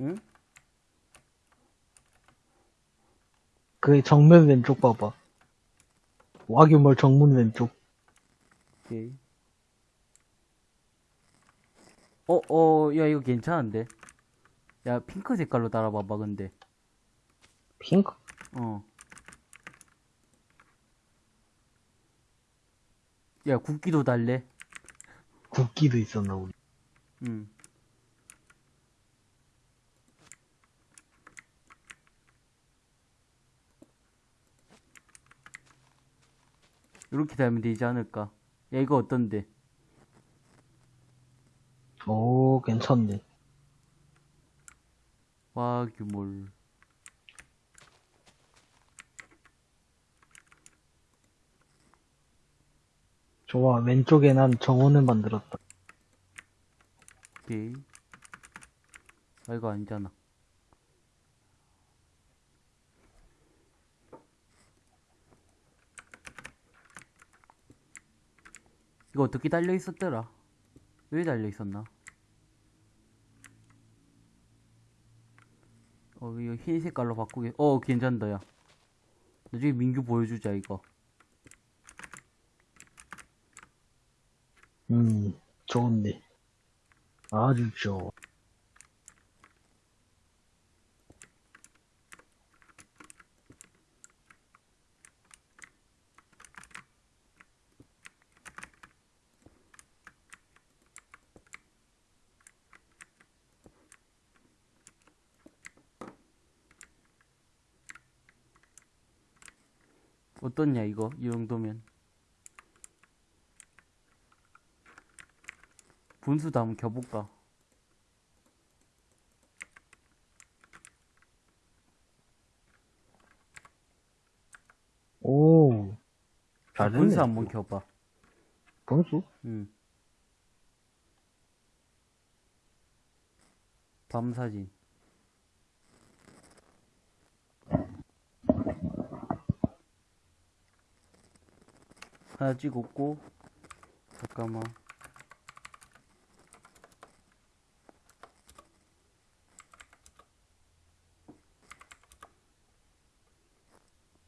응? 그 정면 왼쪽 봐봐. 와규몰 정문 왼쪽. 오케이. 어, 어, 야, 이거 괜찮은데? 야, 핑크 색깔로 달아봐봐, 근데. 핑크? 어. 야, 국기도 달래? 국기도 있었나, 우리. 응. 이렇게 달면 되지 않을까? 야, 이거 어떤데? 오, 괜찮네. 와규몰. 좋아, 왼쪽에 난 정원을 만들었다. 오케이. 아, 이거 아니잖아. 이거 어떻게 달려 있었더라? 왜 달려 있었나? 어, 이거 흰 색깔로 바꾸게. 어, 괜찮다, 야. 나중에 민규 보여주자, 이거. 음, 좋은데. 아주 좋아. 어떻냐, 이거? 이 정도면. 분수도 한번 켜볼까? 오, 잘 됐네. 분수 한번 켜봐. 분수? 응. 밤 사진. 하나 찍었고, 잠깐만.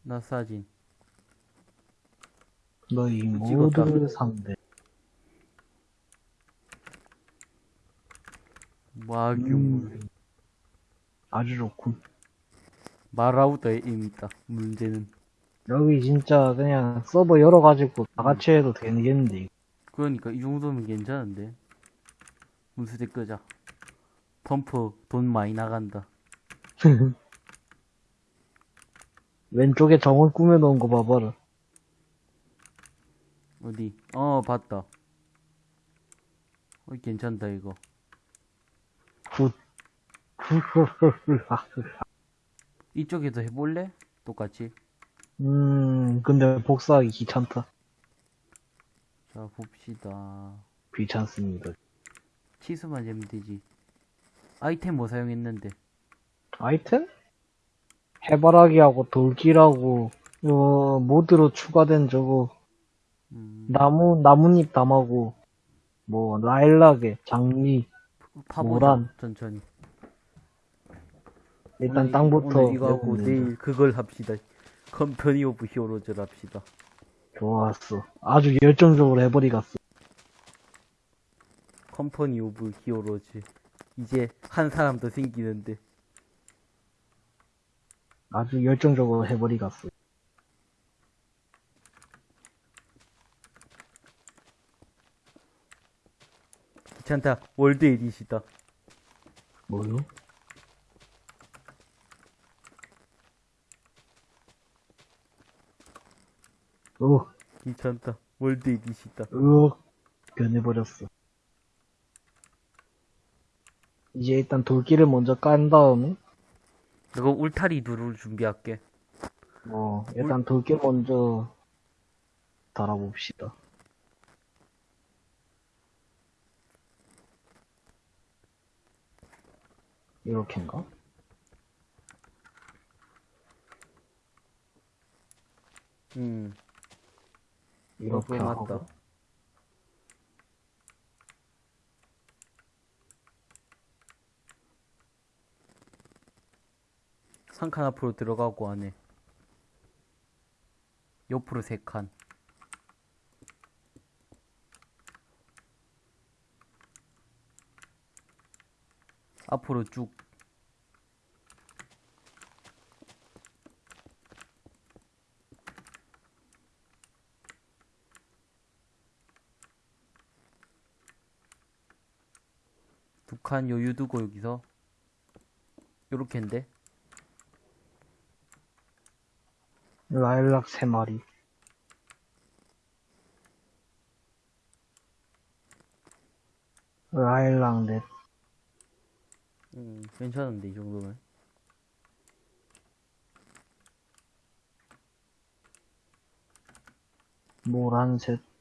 나 사진. 찍었다. 모두를 상대. 와규 음, 아주 좋군. 마라우더에 이미 있다. 문제는. 여기 진짜 그냥 서버 열어가지고 다 같이 해도 되겠는데. 그러니까 이 정도면 괜찮은데. 문수대 끄자. 펌프 돈 많이 나간다. 왼쪽에 정원 꾸며놓은 거 봐봐라. 어디? 어, 봤다. 어, 괜찮다, 이거. good. 이쪽에도 해볼래? 똑같이. 음, 근데 복사하기 귀찮다. 자, 봅시다. 귀찮습니다. 치수만 재면 되지. 아이템 뭐 사용했는데? 아이템? 해바라기하고 돌길하고, 어, 모드로 추가된 저거, 음, 나무, 나뭇잎 담하고, 뭐, 라일락에, 장미, 파보자. 모란. 천천히. 일단 오늘 땅부터. 오늘 이거 하고. 내일 그걸 합시다. Company of Heroes를 합시다. 좋았어. 아주 열정적으로 해버리겠어. Company of Heroes. 이제 한 사람 더 생기는데. 아주 열정적으로 해버리겠어. 귀찮다. 월드 에디시다. 뭐요? 어, 귀찮다. 월드 에디시다. 으, 변해버렸어. 이제 일단 돌길을 먼저 깐 다음에, 내가 울타리 누를 준비할게. 어, 일단 돌길 먼저 달아봅시다. 이렇게인가? 음. 이렇게 하고. 맞다. 한칸 앞으로 들어가고 안에 옆으로 세 칸. 앞으로 쭉. 두칸 여유 두고 여기서 요렇게인데 라일락 세 마리. 라일락 넷. 음, 괜찮은데 이 정도면 노란색.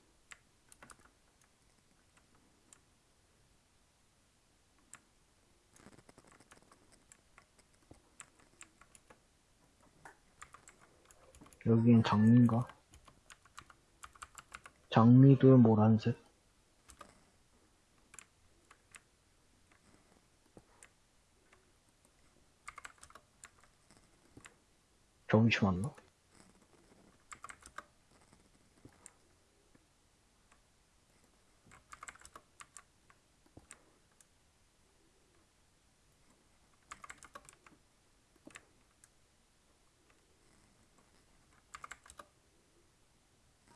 장미인가? 장미도. 점심 왔나?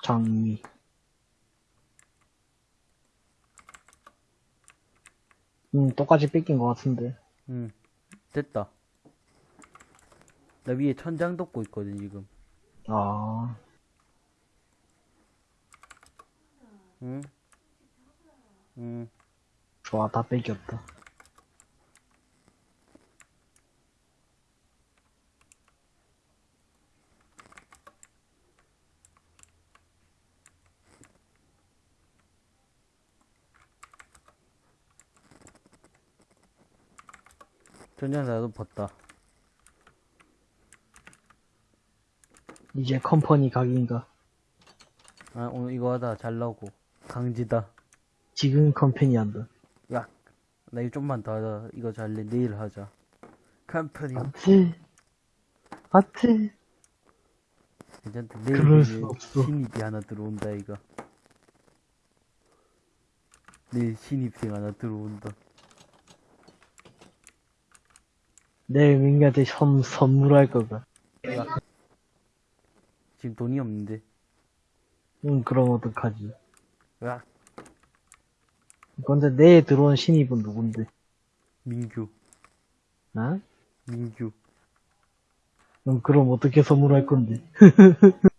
장미. 음, 똑같이 뺏긴 것 같은데. 음 됐다 나 위에 천장 덮고 있거든 지금 아, 응? 응 좋아, 다 뺏겼다. 천장 나도 봤다. 이제 컴퍼니 각인가? 아 오늘 이거 하다 잘 나오고. 강지다. 지금 컴퍼니 한다. 야 나 이거 좀만 더 하자. 이거 잘래 내일 하자. 컴퍼니. 아트, 아트. 괜찮다. 내일 그럴 수 이제 없어. 신입이 하나 들어온다 이거. 내일 신입생 하나 들어온다 내일 민규한테 선, 선물할 거가. 지금 돈이 없는데 응, 그럼 어떡하지. 야 근데 내일 들어온 신입은 누군데? 민규 어? 민규 응, 그럼 어떻게 선물할 건데?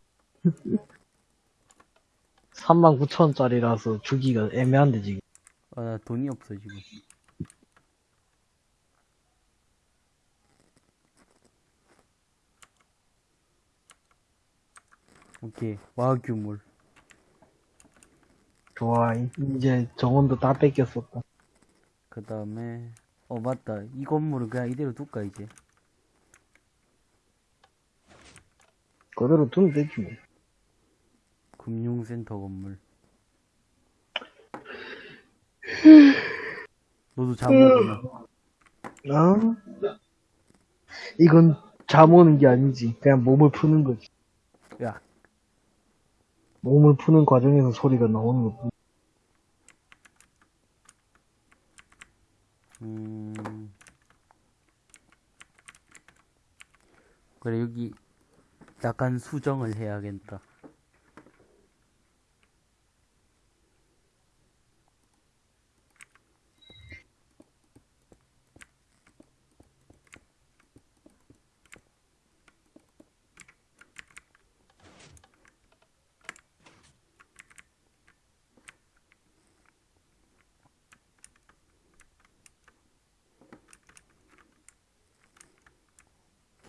39,000원짜리라서 주기가 애매한데, 지금. 아 나 돈이 없어 지금 오케이 와규물 좋아. 이제 정원도 다 뺏겼었다. 그 다음에 어 맞다 이 건물은 그냥 이대로 둘까 이제 그대로 두면 되지, 뭐. 금융센터 건물 너도 잠오구나 어? 이건 잠 오는 게 아니지. 그냥 몸을 푸는 거지. 야 몸을 푸는 과정에서 소리가 나오는 거. 음. 그래, 여기 약간 수정을 해야겠다.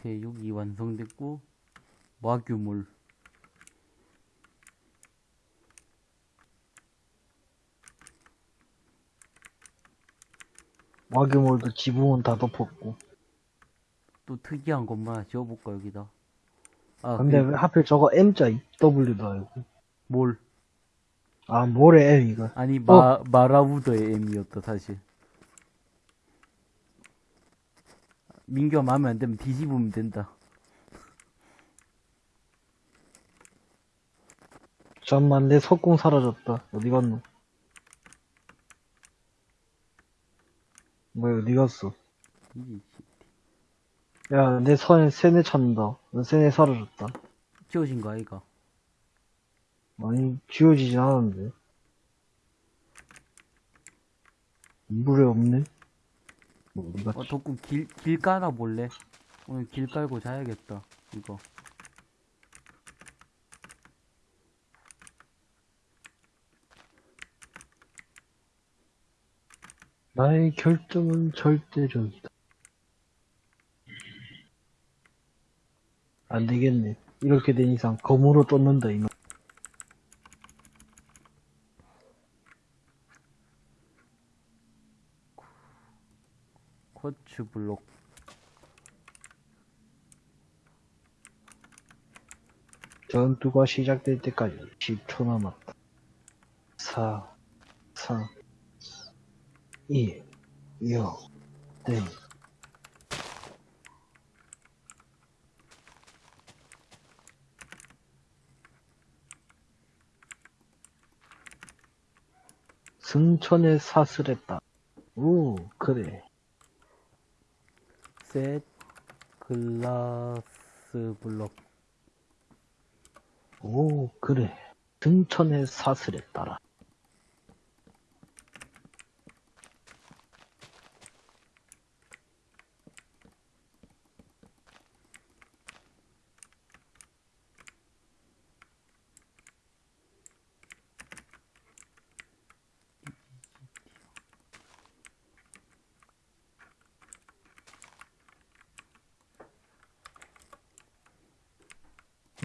오케 이, 완성됐고, 와규물. 와규몰도 지붕은 다 덮었고. 또 특이한 것만 하나 지어볼까, 여기다. 아, 근데 그, 왜 하필 저거 M자 W도 알고. 뭘. 아, 뭐래, M 이거. 아니, 마, 마라우더의 M이었다, 사실. 민규가 마음에 안 들면 뒤집으면 된다. 잠만 내 석궁 사라졌다. 어디 갔노? 뭐야 어디 갔어? 야, 내 손에 세네 찾는다. 너 세네 사라졌다. 지워진 거 아이가? 아니, 지워지진 않았는데. 물에 없네? 뭐, 어디 어? 덕구 길, 길 깔아 볼래? 오늘 길 깔고 자야겠다. 이거. 나의 결정은 절대적이다. 안 되겠네. 이렇게 된 이상 검으로 쫓는다, 이놈. 쿼츠 블록. 전투가 시작될 때까지 10초 남았다. 4, 3, 2, 0, 땡. 승천의 사슬했다. 오, 그래. 셋. 글라스 블록. 오, 그래. 승천의 사슬에 따라.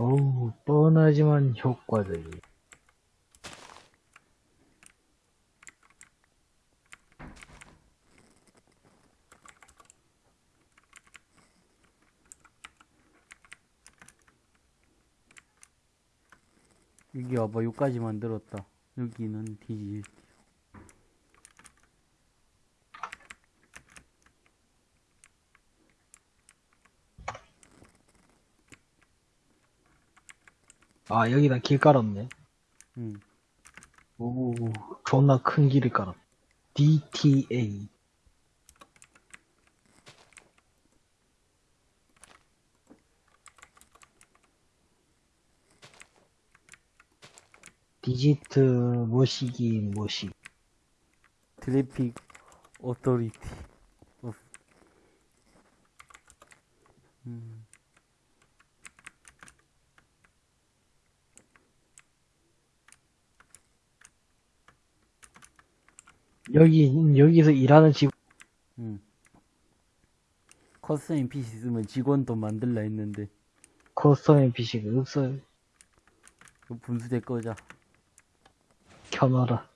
어우, 뻔하지만 효과적이. 여기 와봐, 여기까지 만들었다. 여기는 뒤질. 아, 여기다 길 깔았네. 응. 오, 존나 큰 길을 깔았. DTA. 디지트 모시기 모시. 트래픽 오토리티. 어. 음. 여기, 여기서 일하는 직, 응. custom NPC 쓰면 직원도 만들라 했는데 custom NPC가 없어요. 그 분수대 꺼자. 켜놔라.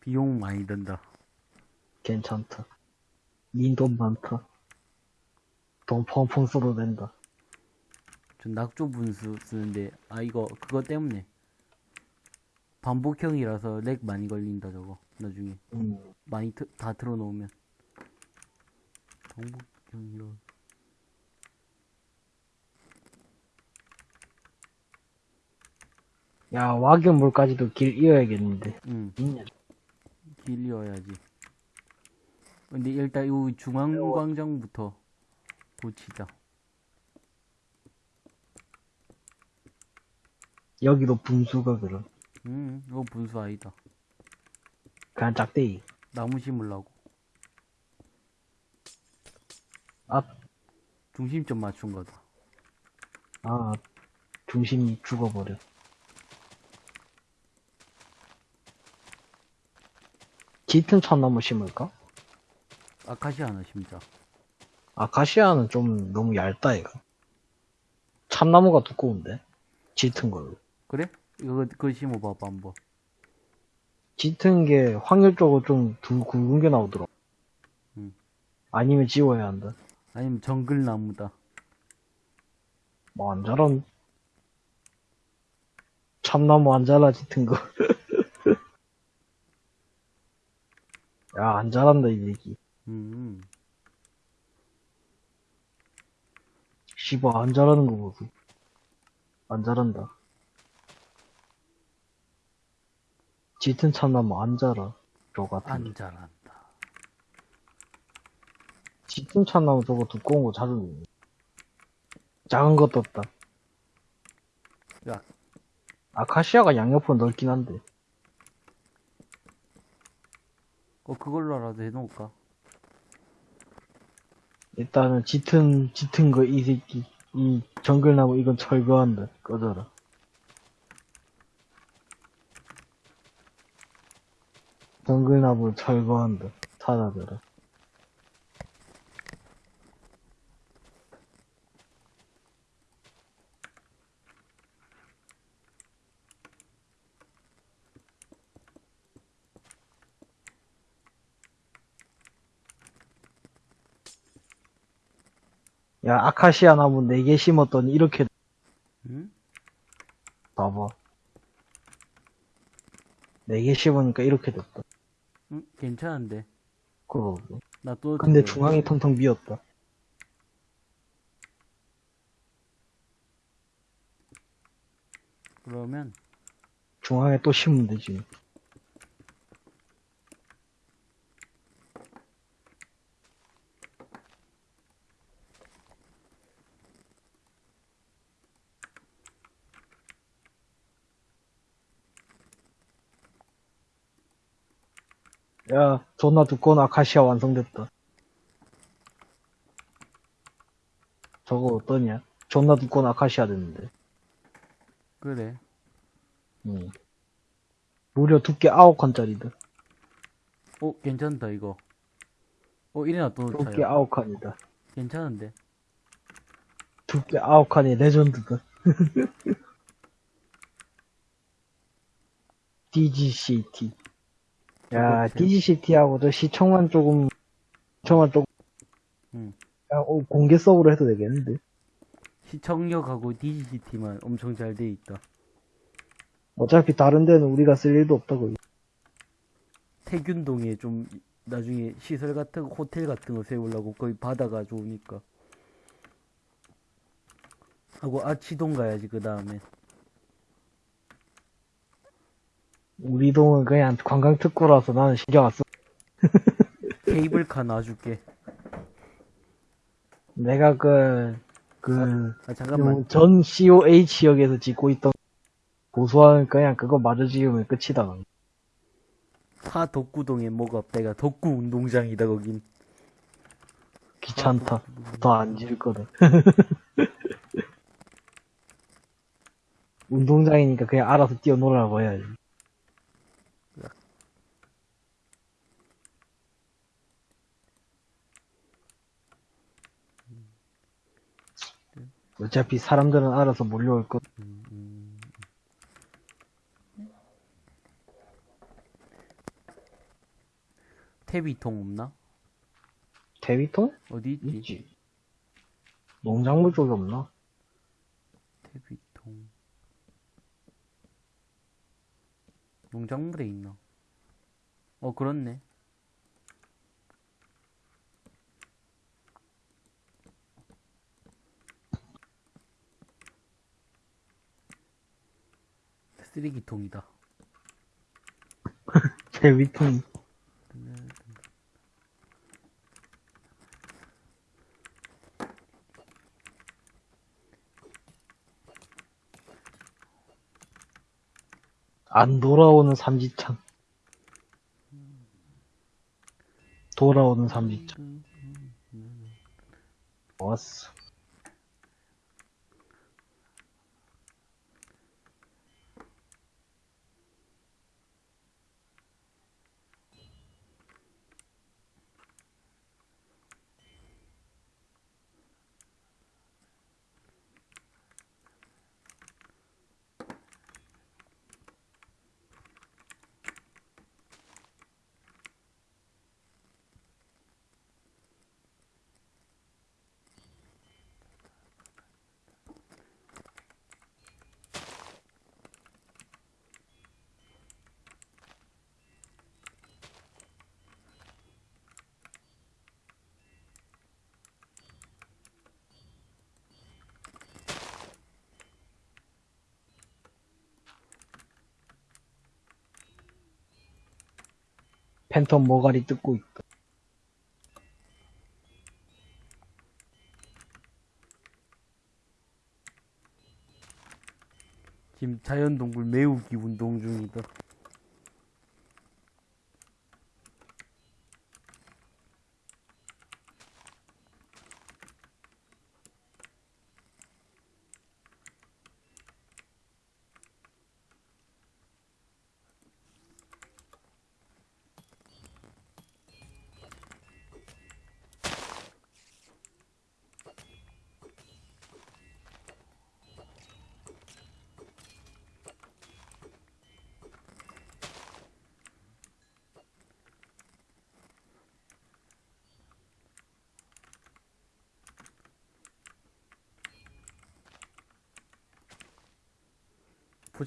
비용 많이 든다. 괜찮다. 닌돈 많다. 돈 펑펑 써도 된다. 전 낙조 분수 쓰는데 아 이거 그거 때문에 반복형이라서 lag 많이 걸린다 저거 나중에 음. 많이 트, 다 틀어놓으면 반복형이라 야, 와규물까지도 길 이어야겠는데. 응 있냐? 길이어야지 근데 일단 이 중앙광장부터 고치자 여기도 분수가 그럼. 응 이거 분수 아니다 그냥 짝대기. 나무 심으려고 앞, 중심점 맞춘 거다 아, 중심이 죽어버려. 짙은 참나무 심을까? 아카시아나 심자 아카시아는 좀 너무 얇다, 이거. 참나무가 두꺼운데? 짙은 걸로. 그래? 이거 그거 심어봐봐 한번 짙은 게 확률적으로 좀 두, 굵은 게 나오더라. 음. 아니면 지워야 한다. 아니면 정글나무다 뭐 안 자란. 참나무 안 자라 짙은 거. 야, 안 잘한다, 이 얘기. 음. 씨발, 안 잘하는 거 보소. 안 잘한다. 짙은 참나무 안 자라. 저 같은. 안 잘한다. 짙은 참나무 저거 두꺼운 거 자주 먹네. 작은 것도 없다. 야. 아카시아가 양옆으로 넓긴 한데. 어, 그걸로라도 해놓을까? 일단은 짙은, 짙은 거 이 새끼. 이 정글나무 이건 철거한다. 꺼져라. 정글나무 철거한다. 사라져라. 야, 아카시아 나무 4개 심었더니 이렇게 응? 봐봐. 4개 심으니까 이렇게 됐다. 응? 괜찮은데. 그러고. 나 또. 근데 들어요. 중앙이 텅텅 비었다. 그러면, 중앙에 또 심으면 되지. 야, 존나 두꺼운 아카시아 완성됐다. 저거 어떠냐? 존나 두꺼운 아카시아 됐는데. 그래. 응. 무려 두께 9칸짜리다. 어, 괜찮다, 이거. 어, 이래나 또 두께 차요. 9칸이다. 괜찮은데. 두께 9칸이 레전드다. DGCT. 야, 저거 제- DGCT하고 저 시청만 조금, 시청만 조금, 응. 야, 어, 공개 서브로 해도 되겠는데? 시청력하고 DGCT만 엄청 잘 돼 있다. 어차피 다른 데는 우리가 쓸 일도 없다고. 태균동에 좀 나중에 시설 같은 거, 호텔 같은 거 세우려고 거기 바다가 좋으니까. 하고 아치동 가야지 그 다음에. 우리 동은 그냥 관광 특구라서 나는 신경 안 써. 케이블카 놔줄게. 내가 그, 그, 아 잠깐만. 전 COH역에서 짓고 있던 고소한 그냥 그거 마저 지으면 끝이다. 사 덕구동에 뭐가 없다. 이가 덕구 운동장이다 거긴. 귀찮다. 더 안 지을 거다. 운동장이니까 그냥 알아서 뛰어놀아라고 해야지. 어차피 사람들은 알아서 몰려올 것. 음, 음. 태비통 없나? 대위통? 어디 있지? 있지. 농작물 쪽에 없나? 태비통. 농작물에 있나? 어, 그렇네. 쓰레기통이다. 대위통. 안 돌아오는 삼지창. 돌아오는 삼지창. 좋았어. 팬텀 머가리 뜯고 있다. 지금 자연동굴 매우기 운동 중이다.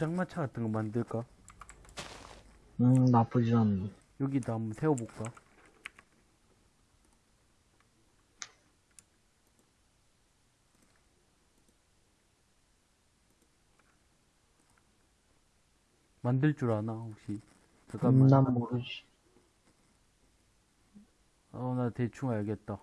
장마차 같은 거 만들까? 음, 나쁘지 않네. 여기다 한번 세워볼까? 만들 줄 아나 혹시? 잠깐만. 음, 난 모르지. 어, 나 대충 알겠다.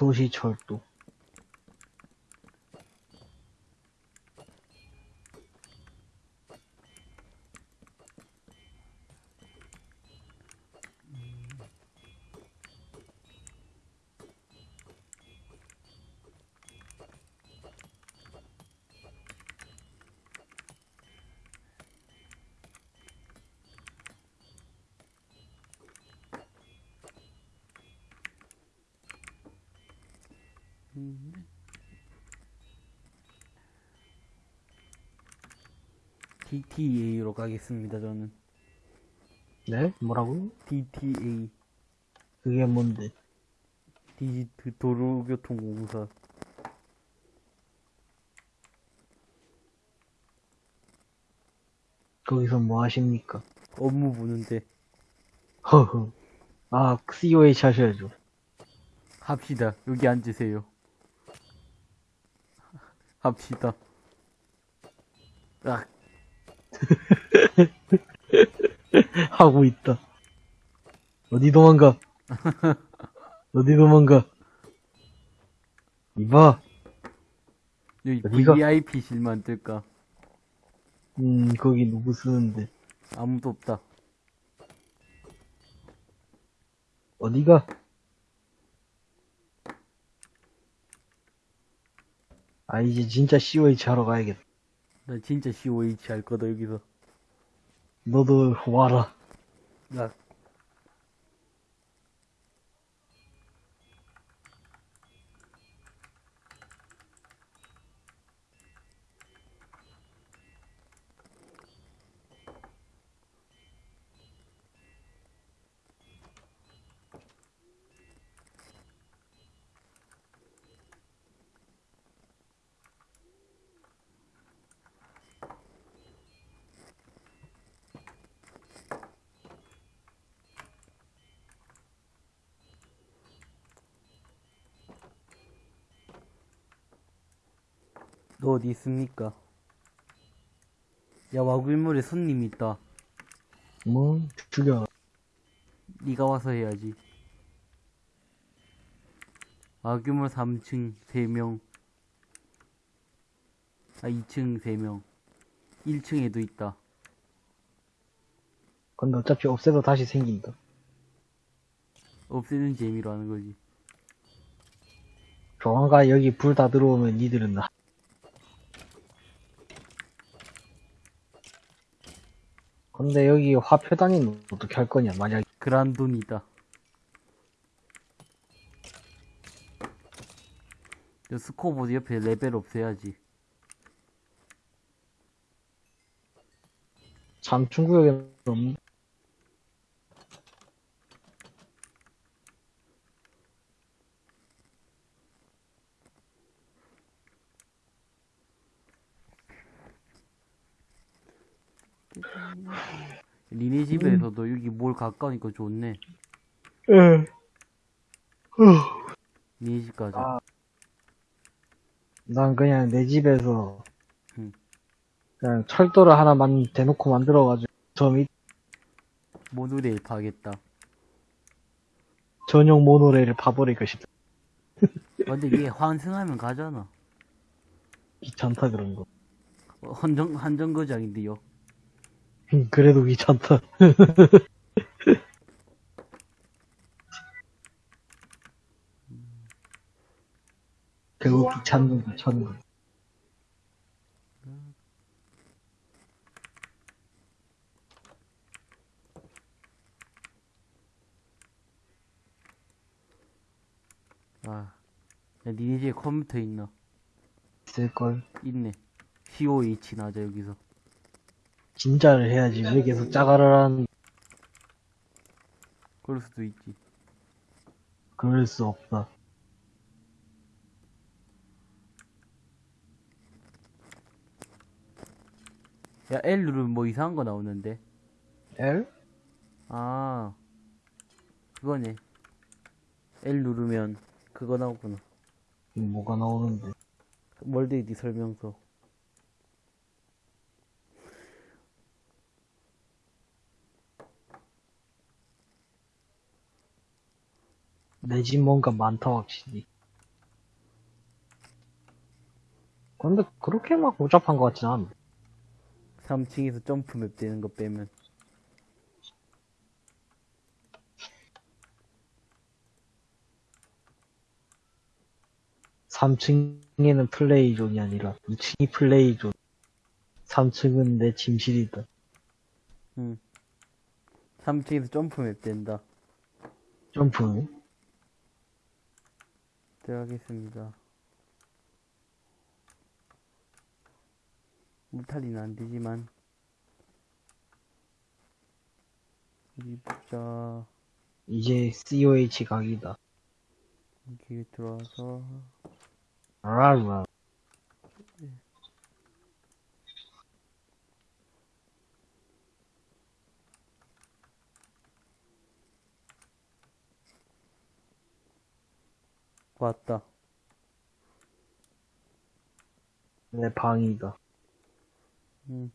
도시철도. DTA로 가겠습니다, 저는. 네? 뭐라고? DTA. 그게 뭔데? 디지트 도로교통공사. 거기서 뭐 하십니까? 업무 보는데 허허. 아, COH 하셔야죠. 합시다. 여기 앉으세요. 합시다. 아, 하고 있다. 어디 도망가? 어디 도망가? 이봐. 여기 어디가? VIP실 만들까? 음, 거기 누구 쓰는데? 아무도 없다. 어디가? 아, 이제 진짜 COH 하러 가야겠다. 나 진짜 COH 할 거다, 여기서. 너도 와라. 나, 너 어디 있습니까? 야, 와굴물에 손님 있다. 뭐, 죽여. 네가 와서 해야지. 와규물 3층 3명. 아, 2층 3명. 1층에도 있다. 근데 어차피 없애도 다시 생긴다. 없애는 재미로 하는 거지. 조만간 여기 불 다 들어오면 니들은 나. 근데 여기 화폐 단위는 어떻게 할 거냐, 만약. 그란돈이다. 저 scoreboard 옆에 레벨 없애야지. 삼충구역에는 없는 집에서도 여기 뭘 가까우니까 좋네. 예. 니네 집 가자. 아. 난 그냥 내 집에서 음. 그냥 철도를 하나 만 대놓고 만들어가지고 저밑 모노레일 파겠다. 전용 모노레일을 파버릴까 싶다. 아, 근데 얘 환승하면 가잖아. 귀찮다 그런 거. 어, 한정, 한정거장인데요. 음, 그래도 귀찮다. 결국 귀찮은 귀찮은 거. 아. 야, 니네 집에 컴퓨터 있나? 있을걸. 있네. COH 나자, 여기서. 진짜를 해야지. 왜 계속 짜가를 하는, 그럴 수도 있지. 그럴 수 없다. 야, L 누르면 뭐 이상한 거 나오는데. L? 아. 그거네. L 누르면 그거 나오구나. 뭐가 나오는데. 월드에디 설명서. 내 집 뭔가 많다, 확실히. 근데 그렇게 막 복잡한 것 같진 않아. 3층에서 점프 맵 되는 거 빼면. 삼층에는 play zone이 아니라 2층이 play zone. 3층은 내 침실이다. 응. 3층에서 jump map 된다. 점프. 들어가겠습니다. 무탈리는 안 되지만. 어디 보자. 이제 COH 각이다. 여기 들어와서. 라라. 왔다. 내 방이다. 응.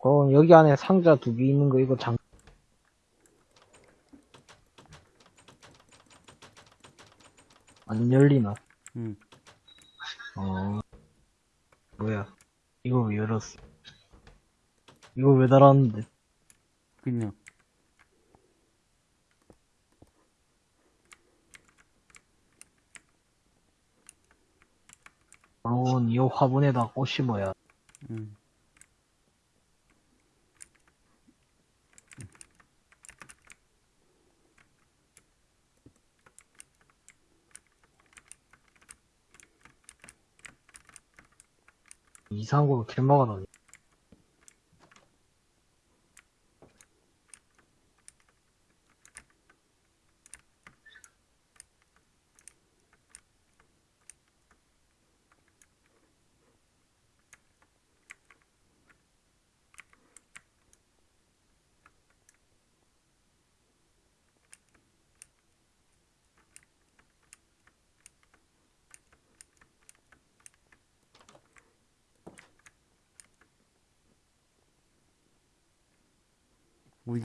그럼 여기 안에 상자 두 개 있는 거 이거 장, 안 열리나? 응. 어. 뭐야. 이거 왜 열었어? 이거 왜 달았는데? 그냥. 물론 이 화분에다 꽃 심어야. 응. 이상한 길 막아놨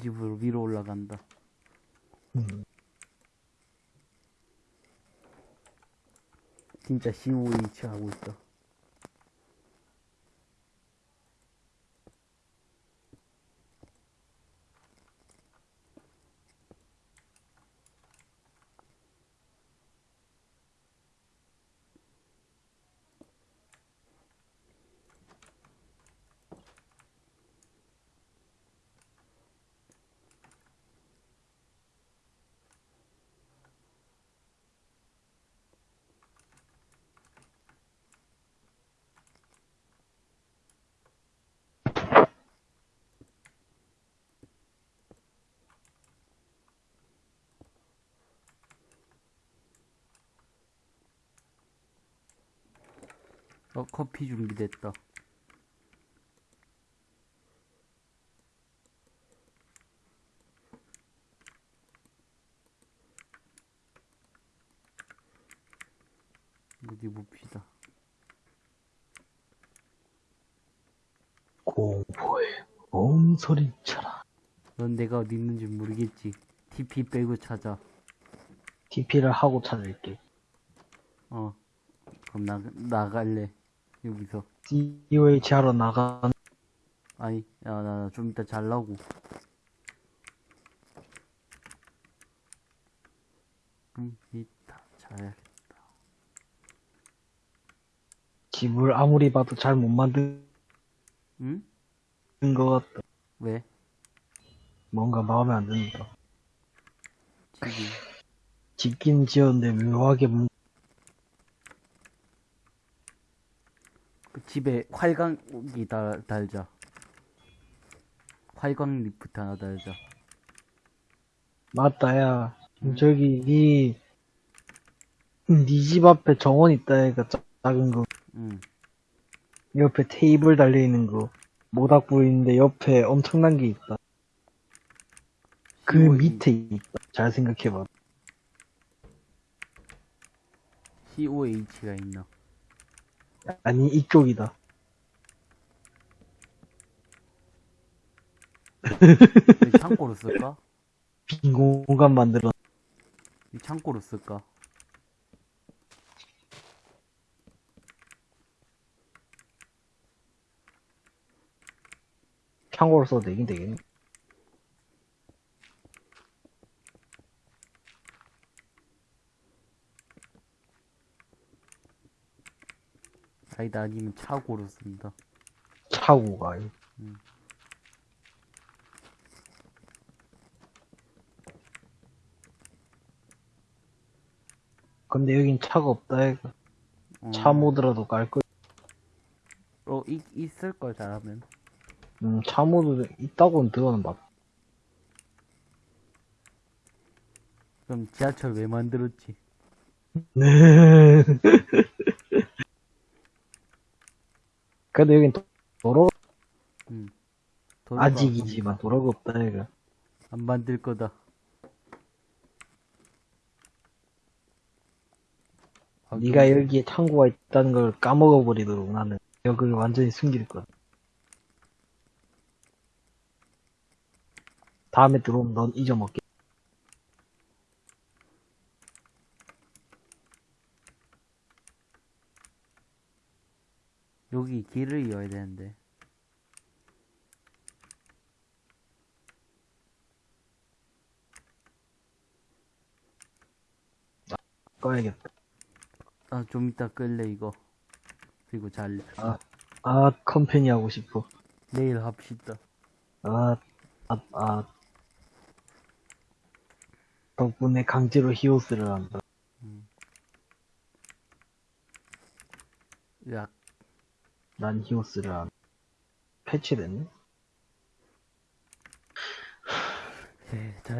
집으로 위로 올라간다. 음. 진짜 COH 하고 있다. 어, 커피 준비됐다. 어디 봅시다. 공포의 몸소리쳐라. 넌 내가 어디 있는지 모르겠지. TP 빼고 찾아. TP를 하고 찾을게. 어. 그럼 나, 나갈래. 여기서. DOH 하러 나간, 아니, 야, 나 좀 이따 잘라고. 좀 이따 잘. 집을 아무리 봐도 잘 못 만든 응? 것 같다. 왜? 뭔가 마음에 안 든다. 집이. 짓긴 지었는데 묘하게 뭔- 그 집에 활광이 달, 달자. 활광 리프트 하나 달자. 맞다, 야. 응? 저기, 니, 니 집 앞에 정원 있다, 얘가 작은 거. 응. 옆에 테이블 달려있는 거. 모닥 보이는데 옆에 엄청난 게 있다. 그 COH 밑에 있다. 잘 생각해봐. COH가 있나? 아니, 이쪽이다. 왜 창고로 쓸까? 빈 공간 만들어. 이 창고로 쓸까? 창고로 써도 되긴 되겠네. 아니다, 아니면 차고로 쓴다. 차고가. 음. 근데 여긴 차가 없다, 얘가. 어, 차 모드라도 깔 거. 어, 이, 있을걸, 잘하면. 음, 차 모드 있다고는 들어는 맞. 그럼 지하철 왜 만들었지? 네. 근데 여긴 도- 도로가 응. 도로가 아직이지만 도로가 없다, 얘가. 안 만들 거다. 아, 네가 좀- 여기에 창고가 있다는 걸 까먹어 버리도록 나는 기억을 완전히 숨길 거야. 다음에 들어오면 넌 잊어먹게. 여기 길을 이어야 되는데. 꺼야겠다. 아, 좀 이따 끌래, 이거. 그리고 잘, 아, 아, 컴퍼니 하고 싶어. 내일 합시다. 아, 아, 아. 덕분에 강제로 히오스를 한다. 야, 난 히오스를 안. 패치됐네? 네, 잘.